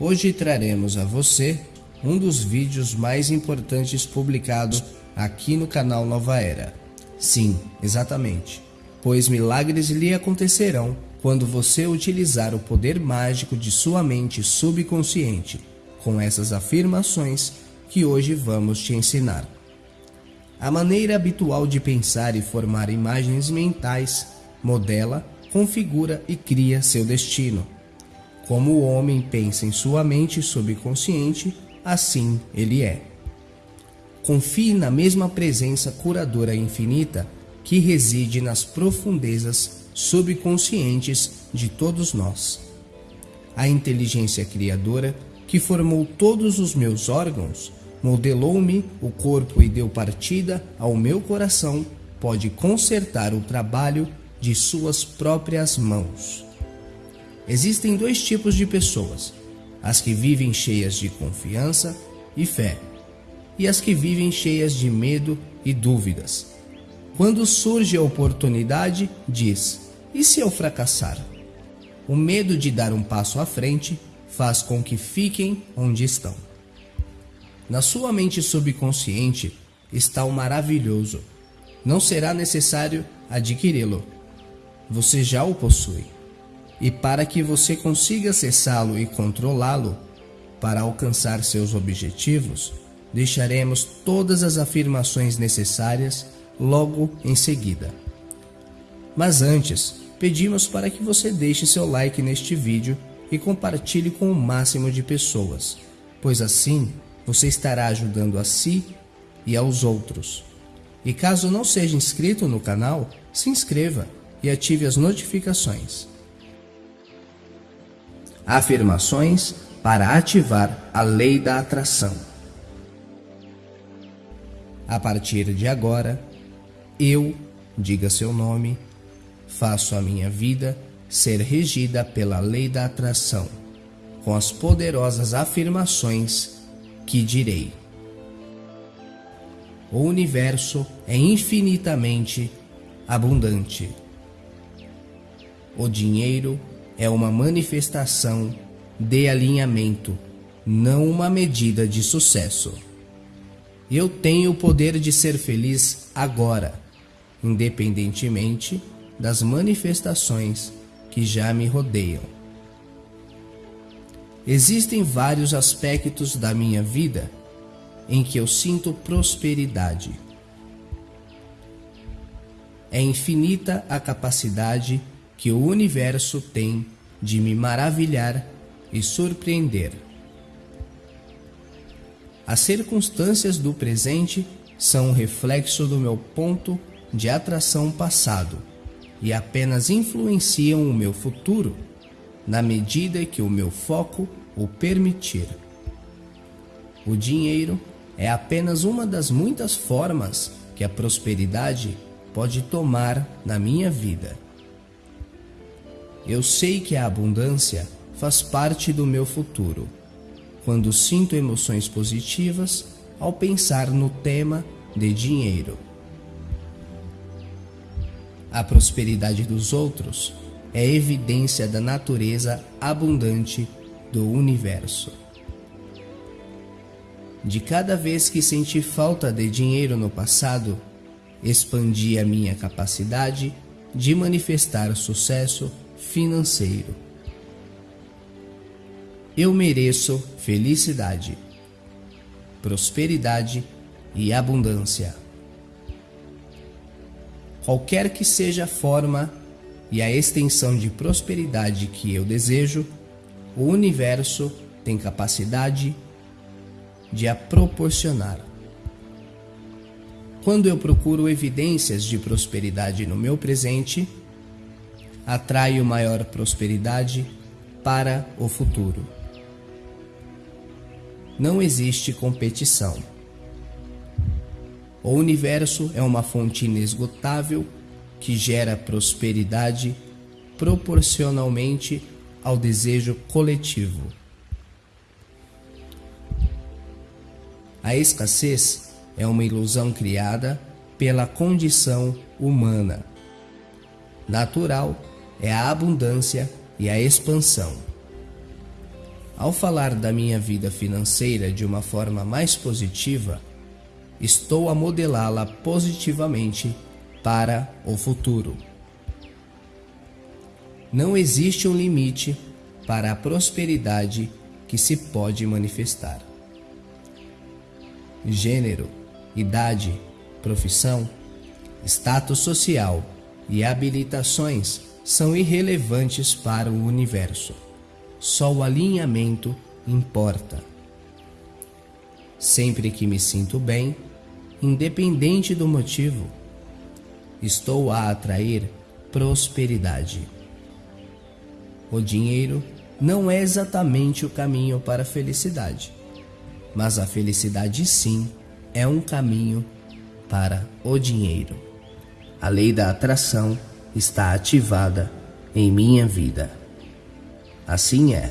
Hoje traremos a você um dos vídeos mais importantes publicados aqui no canal Nova Era. Sim, exatamente, pois milagres lhe acontecerão quando você utilizar o poder mágico de sua mente subconsciente com essas afirmações que hoje vamos te ensinar. A maneira habitual de pensar e formar imagens mentais modela, configura e cria seu destino. Como o homem pensa em sua mente subconsciente, assim ele é. Confie na mesma presença curadora infinita que reside nas profundezas subconscientes de todos nós. A inteligência criadora que formou todos os meus órgãos, modelou-me o corpo e deu partida ao meu coração, pode consertar o trabalho de suas próprias mãos. Existem dois tipos de pessoas: as que vivem cheias de confiança e fé, e as que vivem cheias de medo e dúvidas. Quando surge a oportunidade, diz: e se eu fracassar? O medo de dar um passo à frente faz com que fiquem onde estão. Na sua mente subconsciente está o maravilhoso. Não será necessário adquiri-lo. Você já o possui e para que você consiga acessá-lo e controlá-lo, para alcançar seus objetivos, deixaremos todas as afirmações necessárias logo em seguida. Mas antes, pedimos para que você deixe seu like neste vídeo e compartilhe com o máximo de pessoas, pois assim você estará ajudando a si e aos outros. E caso não seja inscrito no canal, se inscreva e ative as notificações. Afirmações para ativar a lei da atração. A partir de agora, eu, diga seu nome, faço a minha vida ser regida pela lei da atração, com as poderosas afirmações que direi. O universo é infinitamente abundante. O dinheiro é uma manifestação de alinhamento, não uma medida de sucesso. Eu tenho o poder de ser feliz agora, independentemente das manifestações que já me rodeiam. Existem vários aspectos da minha vida em que eu sinto prosperidade. É infinita a capacidade que o universo tem de me maravilhar e surpreender. As circunstâncias do presente são um reflexo do meu ponto de atração passado e apenas influenciam o meu futuro na medida que o meu foco o permitir. O dinheiro é apenas uma das muitas formas que a prosperidade pode tomar na minha vida. Eu sei que a abundância faz parte do meu futuro, quando sinto emoções positivas ao pensar no tema de dinheiro. A prosperidade dos outros é evidência da natureza abundante do universo. De cada vez que senti falta de dinheiro no passado, expandi a minha capacidade de manifestar sucesso financeiro. Eu mereço felicidade, prosperidade e abundância. Qualquer que seja a forma e a extensão de prosperidade que eu desejo, o universo tem capacidade de a proporcionar. Quando eu procuro evidências de prosperidade no meu presente, atraio maior prosperidade para o futuro. Não existe competição. O universo é uma fonte inesgotável que gera prosperidade proporcionalmente ao desejo coletivo. A escassez é uma ilusão criada pela condição humana, natural é a abundância e a expansão. Ao falar da minha vida financeira de uma forma mais positiva, estou a modelá-la positivamente para o futuro. Não existe um limite para a prosperidade que se pode manifestar. Gênero, idade, profissão, status social e habilitações são irrelevantes para o universo. Só o alinhamento importa. Sempre que me sinto bem, independente do motivo, estou a atrair prosperidade. O dinheiro não é exatamente o caminho para a felicidade, mas a felicidade sim é um caminho para o dinheiro. A lei da atração está ativada em minha vida. Assim é.